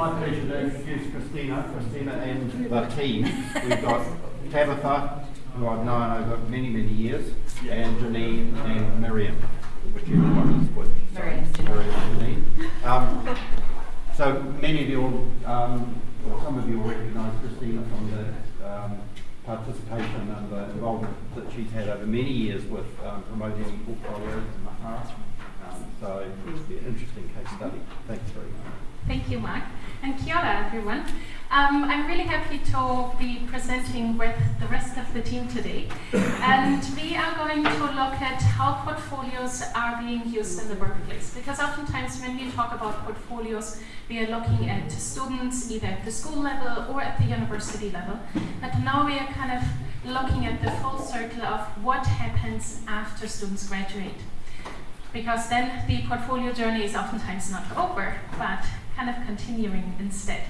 My pleasure to introduce Christina, Christina and the team. We've got Tabitha, who I've known over many, many years, and Janine and Miriam, whichever one is which. Miriam. Miriam Janine. Um, so many of you, will, um, or some of you will recognise Christina from the um, participation and the involvement that she's had over many years with um, promoting portfolios in Mahara. Um, so it's been an interesting case study. Thanks very much. Thank you, Mark. And kia ora, everyone. Um, I'm really happy to be presenting with the rest of the team today. And we are going to look at how portfolios are being used in the workplace. Because oftentimes when we talk about portfolios, we are looking at students either at the school level or at the university level. But now we are kind of looking at the full circle of what happens after students graduate because then the portfolio journey is oftentimes not over, but kind of continuing instead.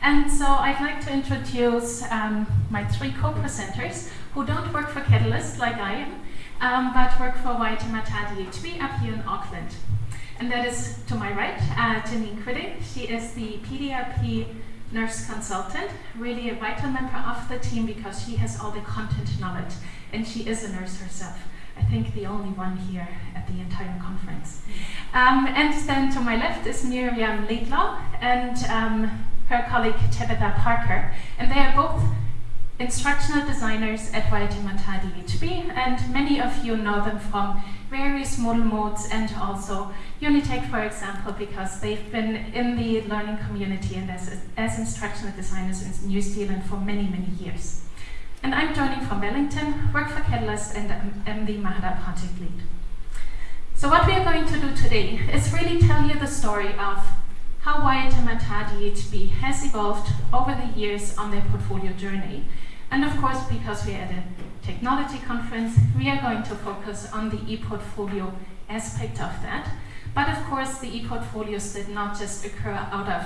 And so I'd like to introduce um, my three co-presenters who don't work for Catalyst like I am, um, but work for Waitemata DHB up here in Auckland. And that is to my right, uh, Janine Quiding. She is the PDRP nurse consultant, really a vital member of the team because she has all the content knowledge and she is a nurse herself. I think the only one here at the entire conference. Um, and then to my left is Miriam Laidlaw and um, her colleague Tabitha Parker. And they are both instructional designers at Waitemata DHB, and many of you know them from various Moodle Moots and also Unitec, for example, because they've been in the learning community and as, as instructional designers in New Zealand for many, many years. And I'm joining from Wellington, work for Catalyst, and am the Mahara project lead. So what we are going to do today is really tell you the story of how Waitemata DHB has evolved over the years on their portfolio journey. And of course, because we're at a technology conference, we are going to focus on the e-portfolio aspect of that. But of course, the e-portfolios did not just occur out of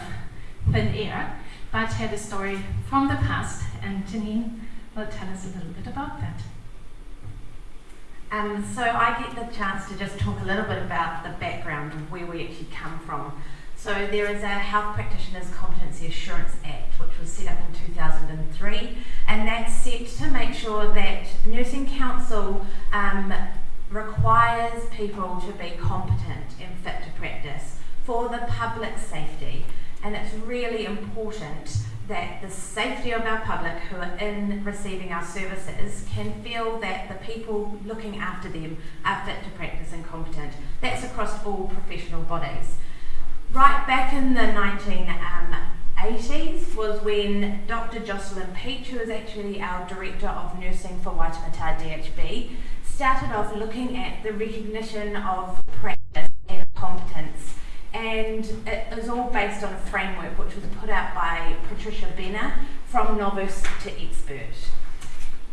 thin air, but had a story from the past. And Janine tell us a little bit about that. Um, so I get the chance to just talk a little bit about the background of where we actually come from. So there is a Health Practitioners Competency Assurance Act which was set up in 2003 and that's set to make sure that Nursing Council um, requires people to be competent and fit to practice for the public safety and it's really important that the safety of our public who are in receiving our services can feel that the people looking after them are fit to practice and competent. That's across all professional bodies. Right back in the 1980s was when Dr. Jocelyn Peach, who is actually our Director of Nursing for Waitemata DHB, started off looking at the recognition of practice and it is all based on a framework which was put out by Patricia Benner from novice to expert.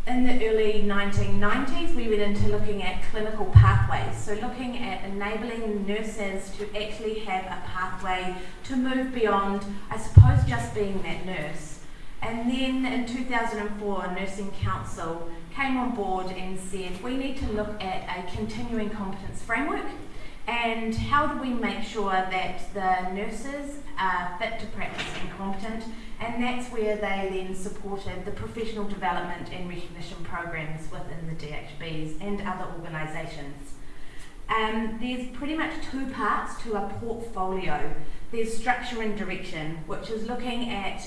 In the early 1990s, we went into looking at clinical pathways, so looking at enabling nurses to actually have a pathway to move beyond, I suppose, just being that nurse. And then in 2004, Nursing Council came on board and said, we need to look at a continuing competence framework and how do we make sure that the nurses are fit to practice and competent and that's where they then supported the professional development and recognition programs within the DHBs and other organisations. Um, there's pretty much two parts to a portfolio. There's structure and direction, which is looking at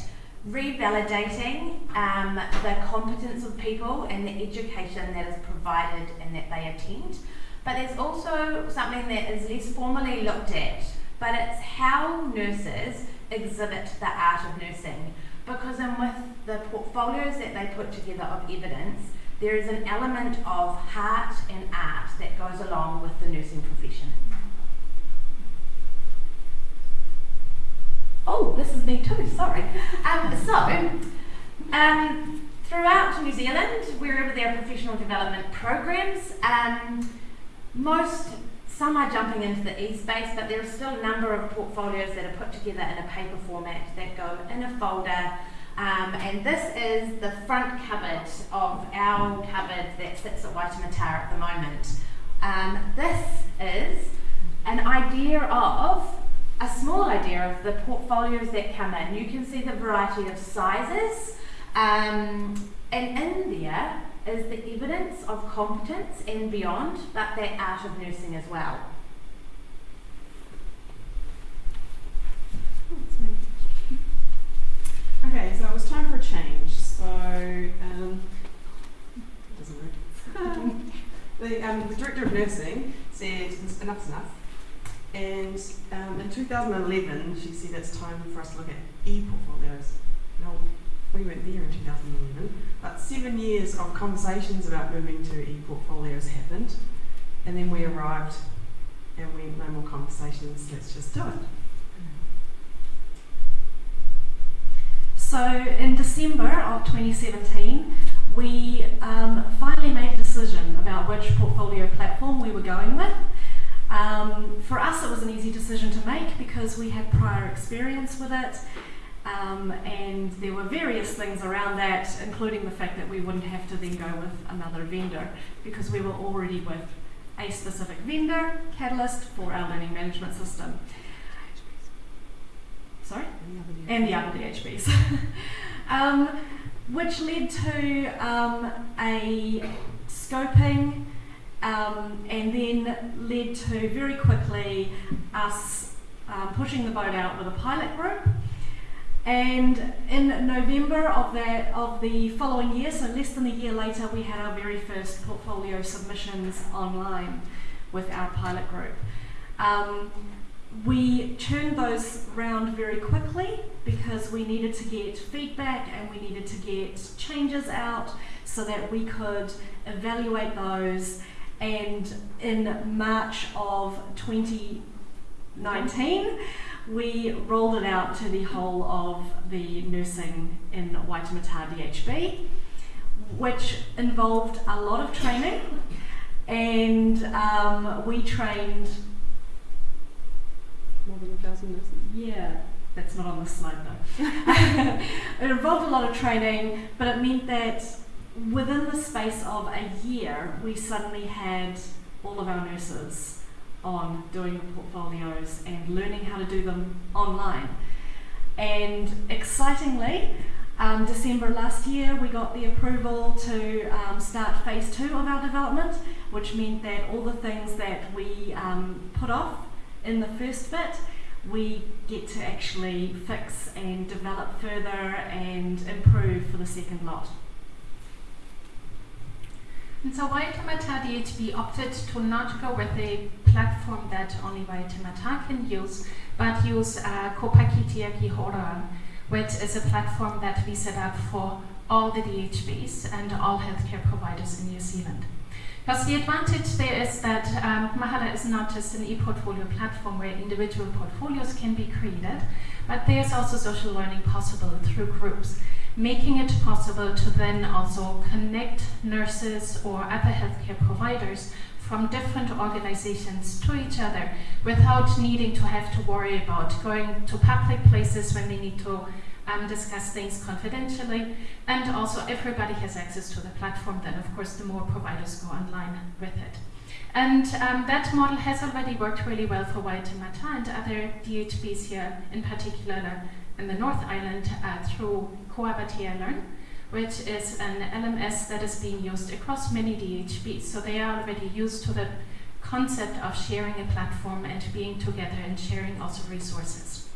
revalidating um, the competence of people and the education that is provided and that they attend. But there's also something that is less formally looked at, but it's how nurses exhibit the art of nursing. Because in with the portfolios that they put together of evidence, there is an element of heart and art that goes along with the nursing profession. Oh, this is me too, sorry. Um, so, um, throughout New Zealand, wherever there are professional development programs, um, most, some are jumping into the e-space, but there are still a number of portfolios that are put together in a paper format that go in a folder. Um, and this is the front cupboard of our cupboard that sits at Waitemata at the moment. Um, this is an idea of a small idea of the portfolios that come in. You can see the variety of sizes, um, and in there is the evidence of competence and beyond, but that art of nursing as well. Okay, so it was time for a change. So, um, doesn't work. the, um, the director of nursing said enough's enough. And um, in 2011, she said it's time for us to look at e-portfolios. Now, we weren't there in 2011, but seven years of conversations about moving to e-portfolios happened, and then we arrived, and we no more conversations. Let's just do it. So in December of 2017, we um, finally made a decision about which portfolio platform we were going with. Um, for us, it was an easy decision to make because we had prior experience with it, um, and there were various things around that, including the fact that we wouldn't have to then go with another vendor because we were already with a specific vendor, Catalyst, for our learning management system. Sorry? and the other DHBs, um, which led to um, a scoping um, and then led to very quickly us um, pushing the boat out with a pilot group. And in November of that of the following year, so less than a year later, we had our very first portfolio submissions online with our pilot group. Um, we turned those round very quickly because we needed to get feedback and we needed to get changes out so that we could evaluate those. And in March of 2019, we rolled it out to the whole of the nursing in Waitemata DHB, which involved a lot of training. And um, we trained More than a thousand nurses. yeah, that's not on the slide though. it involved a lot of training, but it meant that within the space of a year, we suddenly had all of our nurses on doing the portfolios and learning how to do them online. And excitingly, um, December last year, we got the approval to um, start phase two of our development, which meant that all the things that we um, put off in the first bit, we get to actually fix and develop further and improve for the second lot. And so Waitemata DHB opted to not go with a platform that only Waitemata can use, but use uh, Kopakitiaki Horan, which is a platform that we set up for all the DHBs and all healthcare providers in New Zealand. Because the advantage there is that um, Mahara is not just an e-portfolio platform where individual portfolios can be created, but there's also social learning possible through groups, making it possible to then also connect nurses or other healthcare providers from different organizations to each other without needing to have to worry about going to public places when they need to um, discuss things confidentially. And also, everybody has access to the platform, then, of course, the more providers go online with it. And um, that model has already worked really well for Waitemata and other DHBs here, in particular in the North Island, uh, through Ko Awatea Learn, which is an LMS that is being used across many DHBs. So they are already used to the concept of sharing a platform and being together and sharing also resources.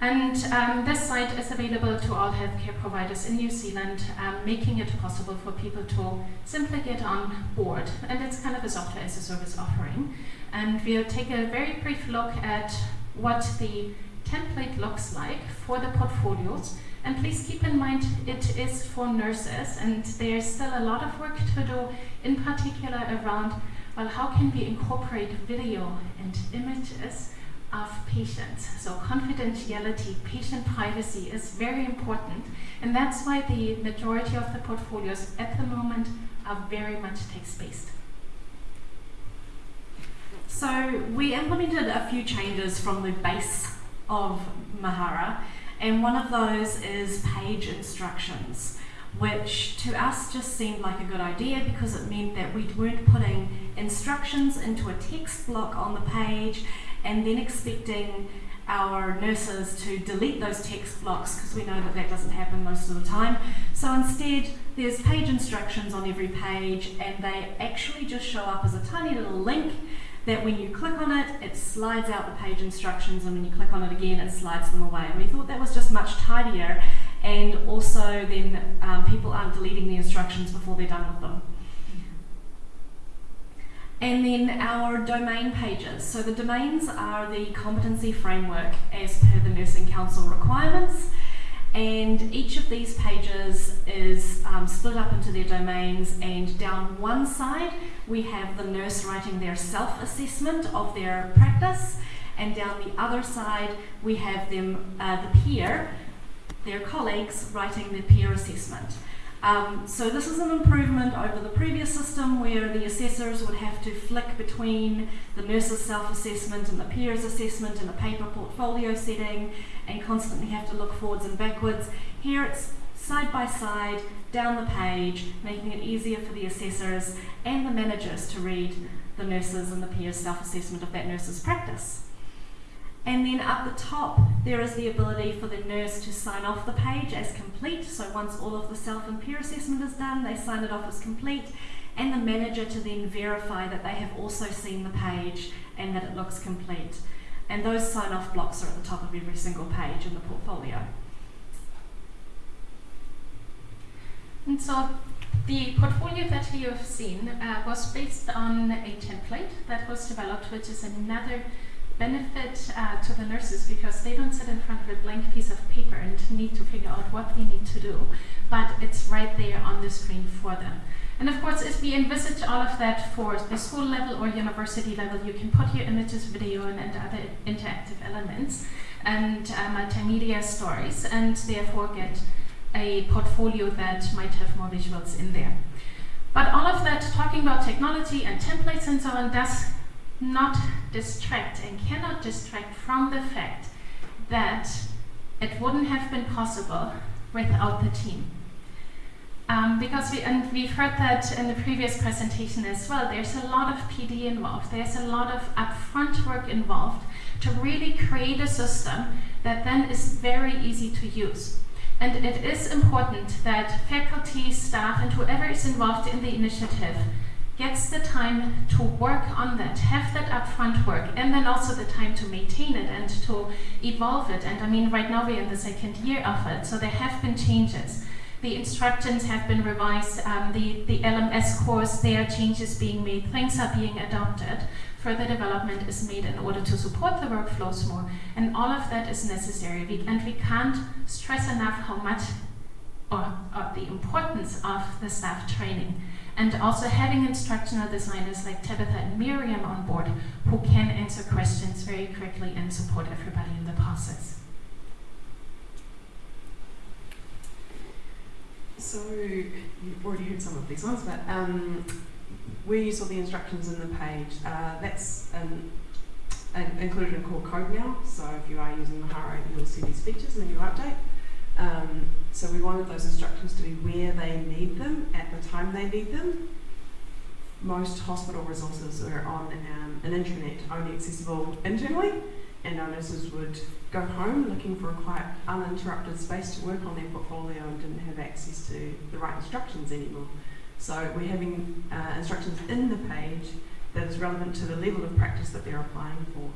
And um, this site is available to all healthcare providers in New Zealand, um, making it possible for people to simply get on board. And it's kind of a software as a service offering. And we'll take a very brief look at what the template looks like for the portfolios. And please keep in mind it is for nurses, and there's still a lot of work to do, in particular around well, how can we incorporate video and images of patients. So confidentiality, patient privacy is very important, and that's why the majority of the portfolios at the moment are very much text-based. So we implemented a few changes from the base of Mahara, and one of those is page instructions, which to us just seemed like a good idea because it meant that we weren't putting instructions into a text block on the page and then expecting our nurses to delete those text blocks because we know that that doesn't happen most of the time. So instead, there's page instructions on every page, and they actually just show up as a tiny little link that when you click on it, it slides out the page instructions, and when you click on it again, it slides them away. And we thought that was just much tidier, and also then um, people aren't deleting the instructions before they're done with them. And then our domain pages. So the domains are the competency framework as per the Nursing Council requirements. And each of these pages is um, split up into their domains, and down one side we have the nurse writing their self assessment of their practice, and down the other side we have them, uh, the peer, their colleagues, writing the peer assessment. Um, so this is an improvement over the previous system where the assessors would have to flick between the nurse's self-assessment and the peer's assessment in a paper portfolio setting and constantly have to look forwards and backwards. Here it's side by side down the page, making it easier for the assessors and the managers to read the nurses and the peer's self-assessment of that nurse's practice. And then up the top, there is the ability for the nurse to sign off the page as complete. So once all of the self and peer assessment is done, they sign it off as complete. And the manager to then verify that they have also seen the page and that it looks complete. And those sign off blocks are at the top of every single page in the portfolio. And so the portfolio that you have seen uh, was based on a template that was developed, which is another benefit uh, to the nurses because they don't sit in front of a blank piece of paper and need to figure out what they need to do, but it's right there on the screen for them. And of course, if we envisage all of that for the school level or university level, you can put your images, video, and, and other interactive elements and uh, multimedia stories, and therefore get a portfolio that might have more visuals in there. But all of that, talking about technology and templates and so on, does not distract and cannot distract from the fact that it wouldn't have been possible without the team. Um, because we, and we've heard that in the previous presentation as well, there's a lot of PD involved, there's a lot of upfront work involved to really create a system that then is very easy to use. And it is important that faculty, staff, and whoever is involved in the initiative gets the time to work on that, have that upfront work, and then also the time to maintain it and to evolve it. And I mean, right now we're in the second year of it, so there have been changes. The instructions have been revised, um, the, the LMS course, there are changes being made, things are being adopted. Further development is made in order to support the workflows more, and all of that is necessary. We, and we can't stress enough how much or, or the importance of the staff training and also having instructional designers like Tabitha and Miriam on board who can answer questions very quickly and support everybody in the process. So you've already heard some of these ones, but um, where you saw the instructions in the page, uh, that's um, included in core code now. So if you are using Mahara, you'll see these features in the new update. Um, so we wanted those instructions to be where they need them at the time they need them. Most hospital resources are on um, an intranet only accessible internally, and our nurses would go home looking for a quiet, uninterrupted space to work on their portfolio and didn't have access to the right instructions anymore. So we're having uh, instructions in the page that is relevant to the level of practice that they're applying for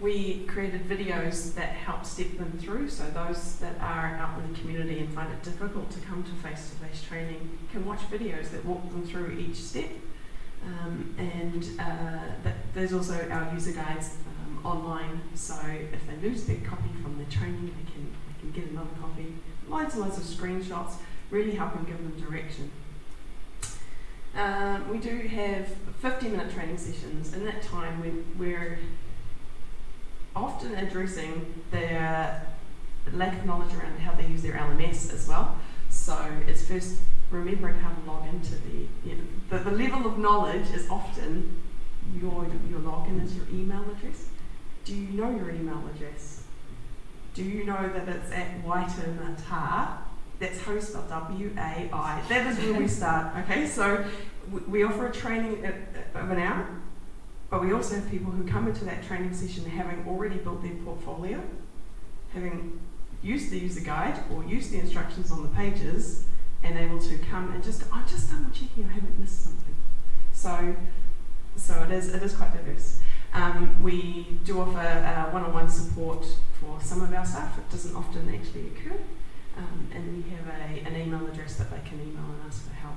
we created videos that help step them through. So those that are out in the community and find it difficult to come to face-to-face training can watch videos that walk them through each step. Um, and uh, there's also our user guides um, online. So if they lose their copy from their training, they can, they can get another copy. Loads and loads of screenshots, really help helping give them direction. Um, we do have 50 minute training sessions. In that time, we, we're often addressing their lack of knowledge around how they use their LMS as well. So it's first remembering how to log into the, you know, the, the level of knowledge is often your, your login is your email address. Do you know your email address? Do you know that it's at Waitemata? That's how you spell W-A-I. That is where we start, okay? So we, we offer a training uh, uh, of an hour But we also have people who come into that training session having already built their portfolio, having used the user guide or used the instructions on the pages, and able to come and just, I'm just double checking I haven't missed something. So, so it is, it is quite diverse. Um, we do offer uh, one-on-one support for some of our staff. It doesn't often actually occur. Um, and we have a, an email address that they can email and ask for help.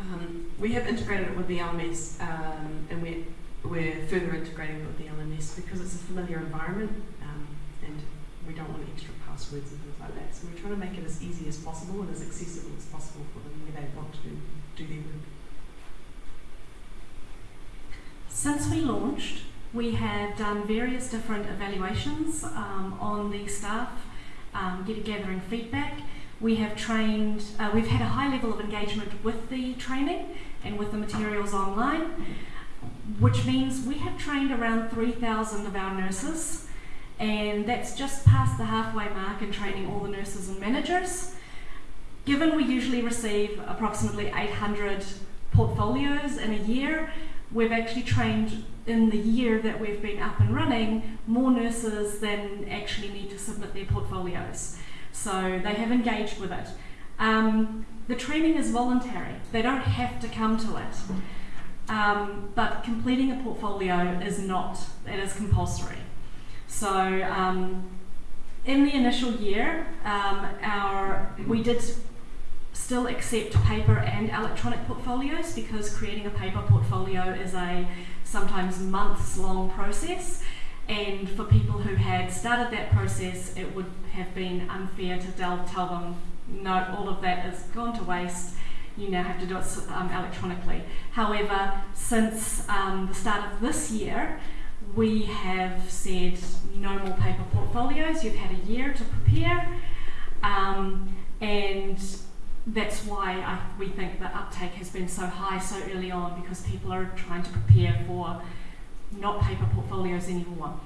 Um, we have integrated it with the LMS um, and we're, we're further integrating it with the LMS because it's a familiar environment um, and we don't want extra passwords and things like that. So we're trying to make it as easy as possible and as accessible as possible for them where they want to do their work. Since we launched, we have done various different evaluations um, on the staff, um, gathering feedback. We have trained, uh, we've had a high level of engagement with the training and with the materials online, which means we have trained around 3,000 of our nurses, and that's just past the halfway mark in training all the nurses and managers. Given we usually receive approximately 800 portfolios in a year, we've actually trained in the year that we've been up and running more nurses than actually need to submit their portfolios. So they have engaged with it. Um, the training is voluntary, they don't have to come to it. Um, but completing a portfolio is not, it is compulsory. So um, in the initial year, um, our, we did still accept paper and electronic portfolios because creating a paper portfolio is a sometimes months long process. And for people who had started that process, it would have been unfair to tell, tell them, no, all of that is gone to waste. You now have to do it um, electronically. However, since um, the start of this year, we have said no more paper portfolios. You've had a year to prepare, um, and that's why I, we think the uptake has been so high so early on because people are trying to prepare for not paper portfolios anymore.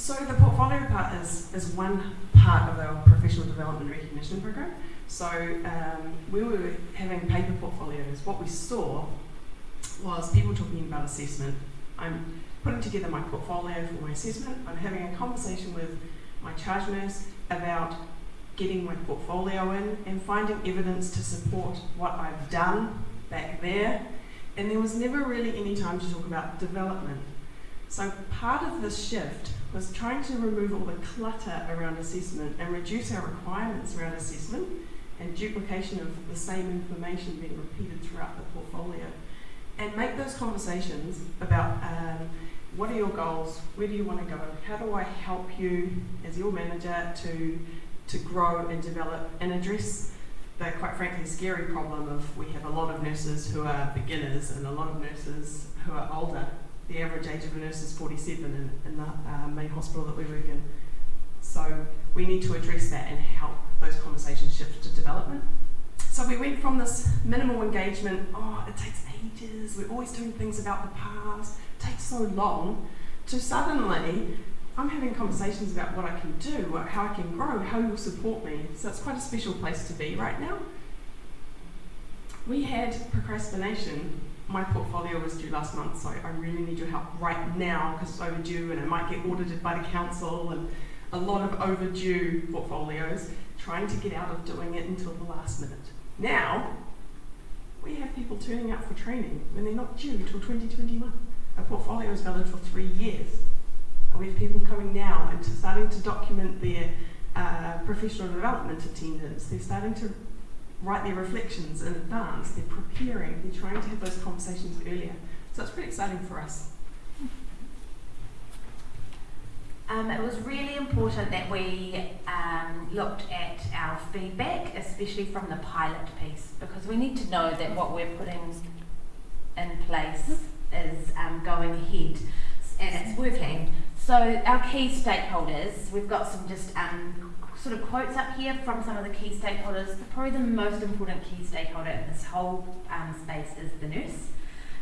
So the portfolio part is, is one part of our professional development recognition program. So um, we were having paper portfolios. What we saw was people talking about assessment. I'm putting together my portfolio for my assessment. I'm having a conversation with my charge nurse about getting my portfolio in and finding evidence to support what I've done back there. And there was never really any time to talk about development. So part of this shift was trying to remove all the clutter around assessment and reduce our requirements around assessment and duplication of the same information being repeated throughout the portfolio. And make those conversations about um, what are your goals, where do you want to go, how do I help you as your manager to, to grow and develop and address the quite frankly scary problem of we have a lot of nurses who are beginners and a lot of nurses who are older. The average age of a nurse is 47 in, in the uh, main hospital that we work in. So we need to address that and help those conversations shift to development. So we went from this minimal engagement, oh, it takes ages, we're always doing things about the past, it takes so long, to suddenly I'm having conversations about what I can do, how I can grow, how you'll support me. So it's quite a special place to be right now. We had procrastination. My portfolio was due last month, so I really need your help right now because it's overdue and it might get audited by the council and a lot of overdue portfolios, trying to get out of doing it until the last minute. Now, we have people turning up for training when they're not due until 2021. A portfolio is valid for three years. And we have people coming now and starting to document their uh, professional development attendance. They're starting to write their reflections in advance. They're preparing. They're trying to have those conversations earlier. So it's pretty exciting for us. Um, it was really important that we um, looked at our feedback, especially from the pilot piece, because we need to know that what we're putting in place is um, going ahead and it's working. So our key stakeholders, we've got some just um, sort of quotes up here from some of the key stakeholders. Probably the most important key stakeholder in this whole um, space is the nurse.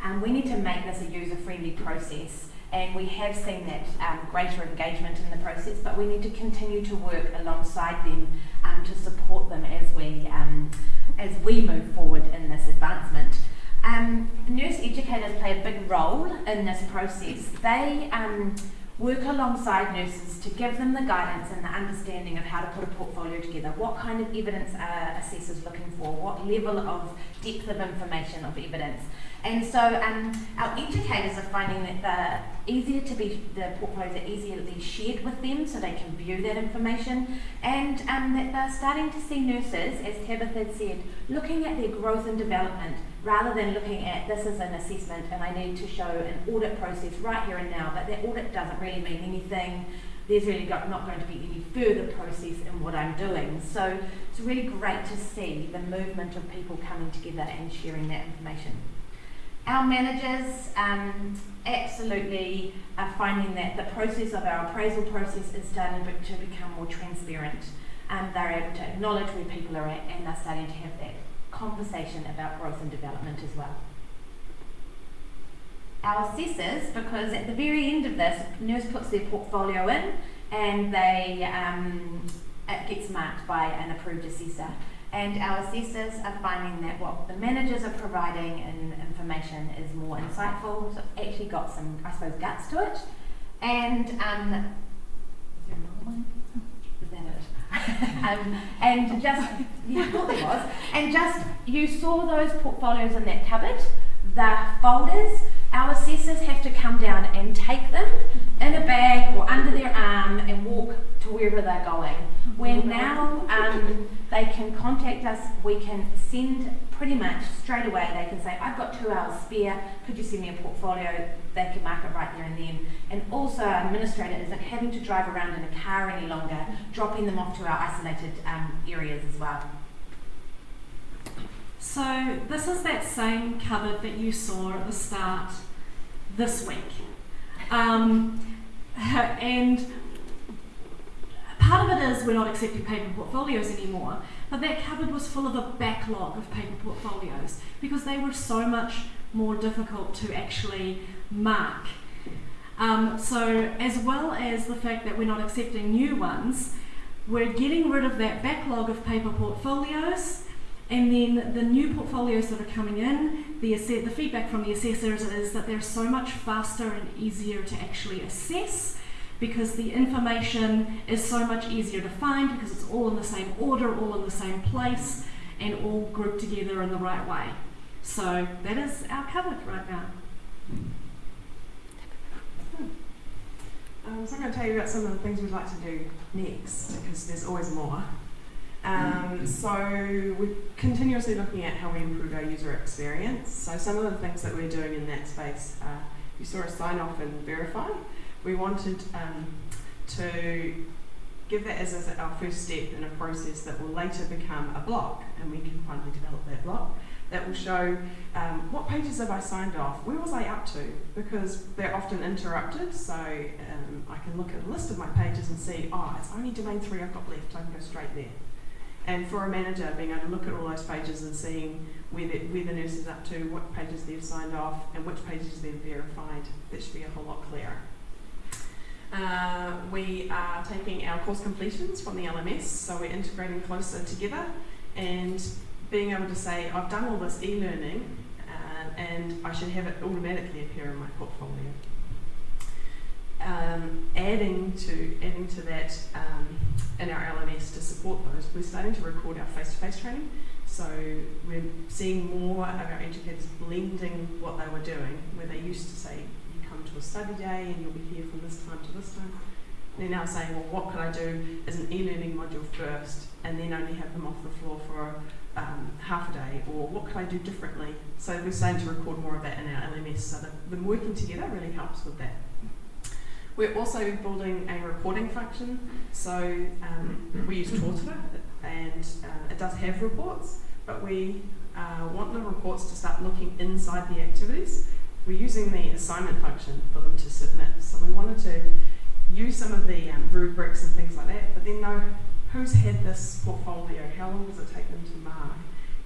Um, we need to make this a user-friendly process and we have seen that um, greater engagement in the process, but we need to continue to work alongside them um, to support them as we um, as we move forward in this advancement. Um, nurse educators play a big role in this process. They um, work alongside nurses to give them the guidance and the understanding of how to put a portfolio together. What kind of evidence are assessors looking for? What level of depth of information of evidence? And so um, our educators are finding that the easier to be the portfolios are easier to be shared with them so they can view that information and um, that they're starting to see nurses, as Tabitha had said, looking at their growth and development rather than looking at this is an assessment and I need to show an audit process right here and now, but that audit doesn't really mean anything. There's really not going to be any further process in what I'm doing. So it's really great to see the movement of people coming together and sharing that information. Our managers um, absolutely are finding that the process of our appraisal process is starting to become more transparent. Um, they're able to acknowledge where people are at and they're starting to have that conversation about growth and development as well. Our assessors, because at the very end of this, nurse puts their portfolio in and they um, it gets marked by an approved assessor. And our assessors are finding that what the managers are providing in information is more insightful. So actually got some, I suppose, guts to it. And um, is there another one? It? um, and just, yeah, I thought there was. And just, you saw those portfolios in that cupboard, the folders. Our assessors have to come down and take them in a bag or under their arm and walk to wherever they're going. Where now um, they can contact us, we can send pretty much straight away. They can say, I've got two hours spare, could you send me a portfolio? They can mark it right there and then. And also, our administrator isn't having to drive around in a car any longer, dropping them off to our isolated um, areas as well. So this is that same cupboard that you saw at the start this week. Um, and part of it is we're not accepting paper portfolios anymore, but that cupboard was full of a backlog of paper portfolios because they were so much more difficult to actually mark. Um, so, as well as the fact that we're not accepting new ones, we're getting rid of that backlog of paper portfolios and then the new portfolios that are coming in, the, the feedback from the assessors is that they're so much faster and easier to actually assess because the information is so much easier to find because it's all in the same order, all in the same place, and all grouped together in the right way. So that is our covered right now. Um, so I'm going to tell you about some of the things we'd like to do next because there's always more. Um, so we're continuously looking at how we improve our user experience. So some of the things that we're doing in that space, uh, you saw us sign off and verify. We wanted um, to give that as, as our first step in a process that will later become a block, and we can finally develop that block that will show um, what pages have I signed off, where was I up to, because they're often interrupted. So um, I can look at a list of my pages and see, oh, it's only domain three I've got left. I can go straight there. And for a manager, being able to look at all those pages and seeing where the, where the nurse is up to, what pages they've signed off, and which pages they've verified, that should be a whole lot clearer. Uh, we are taking our course completions from the LMS, so we're integrating closer together and being able to say, I've done all this e-learning uh, and I should have it automatically appear in my portfolio. Um, adding to adding to that um, in our LMS to support those, we're starting to record our face-to-face training. So we're seeing more of our educators blending what they were doing, where they used to say, you come to a study day and you'll be here from this time to this time. They're now saying, well, what could I do as an e-learning module first and then only have them off the floor for um, half a day, or what could I do differently? So we're starting to record more of that in our LMS, so that them working together really helps with that. We're also building a reporting function, so um, we use Totara, and uh, it does have reports, but we uh, want the reports to start looking inside the activities. We're using the assignment function for them to submit. So we wanted to use some of the um, rubrics and things like that, but then know who's had this portfolio, how long does it take them to mark,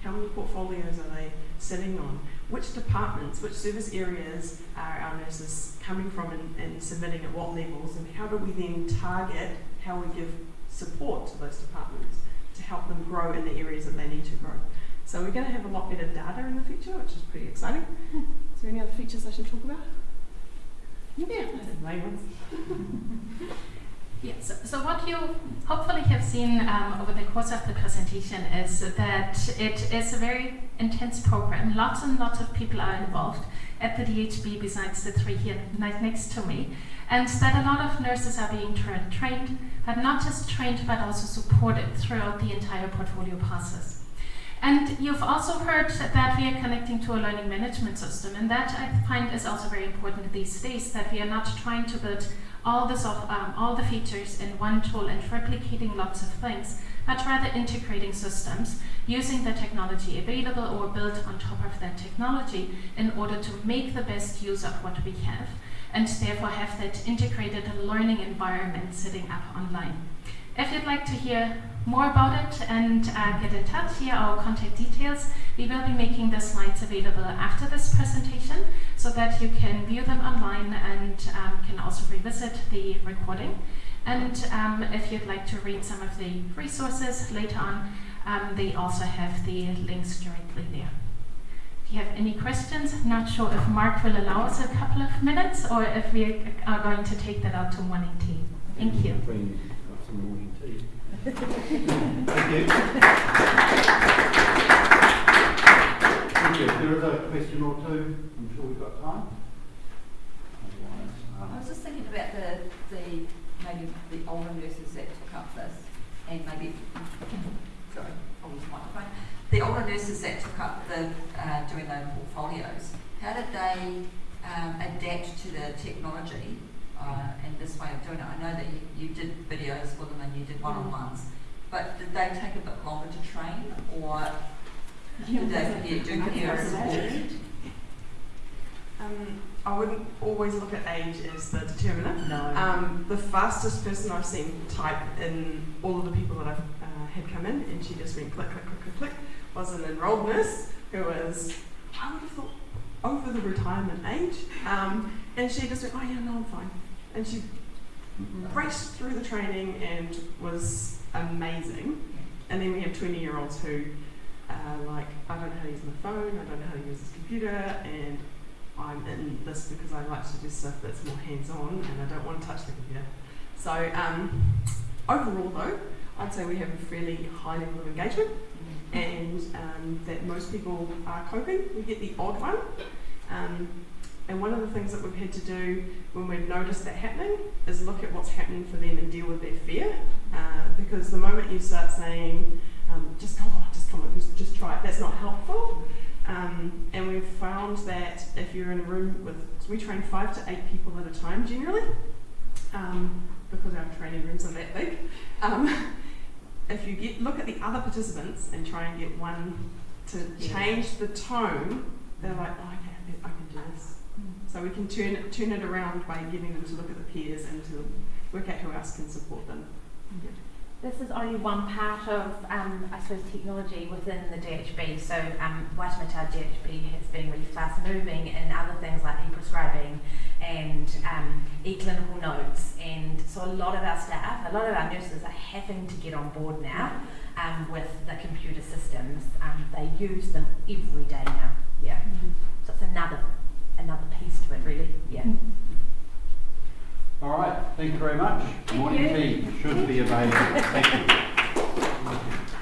how many portfolios are they sitting on, which departments, which service areas are our nurses coming from and, and submitting at what levels, and how do we then target how we give support to those departments to help them grow in the areas that they need to grow. So we're going to have a lot better data in the future, which is pretty exciting. Is there any other features I should talk about? Yeah, Yes, so, so what you hopefully have seen um, over the course of the presentation is that it is a very intense program. Lots and lots of people are involved at the DHB besides the three here right next to me. And that a lot of nurses are being tra- trained, but not just trained, but also supported throughout the entire portfolio process. And you've also heard that we are connecting to a learning management system, and that I find is also very important these days. That we are not trying to build all the um, all the features in one tool and replicating lots of things, but rather integrating systems using the technology available or built on top of that technology in order to make the best use of what we have, and therefore have that integrated learning environment sitting up online. If you'd like to hear more about it and uh, get in touch, here are our contact details. We will be making the slides available after this presentation so that you can view them online and um, can also revisit the recording. And um, if you'd like to read some of the resources later on, um, they also have the links directly there. If you have any questions, not sure if Mark will allow us a couple of minutes or if we are going to take that out to morning tea. Thank you. Bring morning tea. Thank you. Thank you. There is a question or two. I'm sure we've got time. I was just thinking about the, the, maybe the older nurses that took up this, and maybe, sorry, the microphone. The older nurses that took up the, uh, doing their portfolios, how did they, um, adapt to the technology, uh, and this way of doing it? I know that you, you did videos for them and you did one-on-ones, but did they take a bit longer to train, or Um, I wouldn't always look at age as the determinant. No. Um, the fastest person I've seen type in all of the people that I've uh, had come in, and she just went click, click, click, click, click, was an enrolled nurse who was, I would have thought, over the retirement age. Um, and she just went, oh yeah, no, I'm fine. And she raced through the training and was amazing. And then we have 20 year olds who are like, I don't know how to use my phone, I don't know how to use this computer, and I'm in this because I like to do stuff that's more hands on and I don't want to touch the computer. So, um, overall, though, I'd say we have a fairly high level of engagement and um, that most people are coping. We get the odd one. Um, and one of the things that we've had to do when we've noticed that happening is look at what's happening for them and deal with their fear. Uh, because the moment you start saying, um, just come on, just come just, just try it, that's not helpful. Um, and we've found that if you're in a room with, we train five to eight people at a time generally, um, because our training rooms are that big. Um, if you get look at the other participants and try and get one to change the tone, they're like, oh, okay, I can do this. So we can turn it, turn it around by getting them to look at the peers and to work out who else can support them. This is only one part of, um, I suppose, technology within the DHB. So, um, Waitemata DHB has been really fast moving in other things like e-prescribing and um, e-clinical notes. And so a lot of our staff, a lot of our nurses are having to get on board now um, with the computer systems. Um, they use them every day now. Yeah. So it's another, another piece to it, really. Yeah. All right. Thank you very much. Morning tea should be available. Thank you.